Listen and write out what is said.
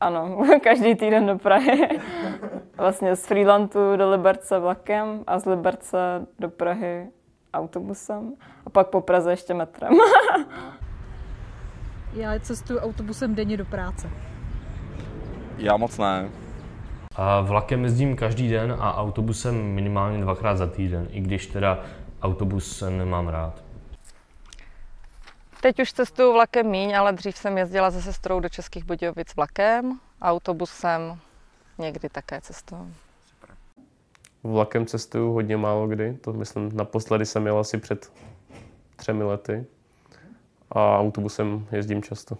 Ano, každý týden do Prahy. Vlastně z Freelandu do Liberce vlakem a z Liberce do Prahy autobusem a pak po Praze ještě metrem. Já cestuju autobusem denně do práce. Já moc ne. A vlakem jezdím každý den a autobusem minimálně dvakrát za týden, i když teda autobus nemám rád. Teď už cestuju vlakem míň, ale dřív jsem jezdila se sestrou do Českých Budějovic vlakem, autobusem někdy také cestuju. Vlakem cestuju hodně málo kdy, to myslím naposledy jsem jel asi před třemi lety a autobusem jezdím často.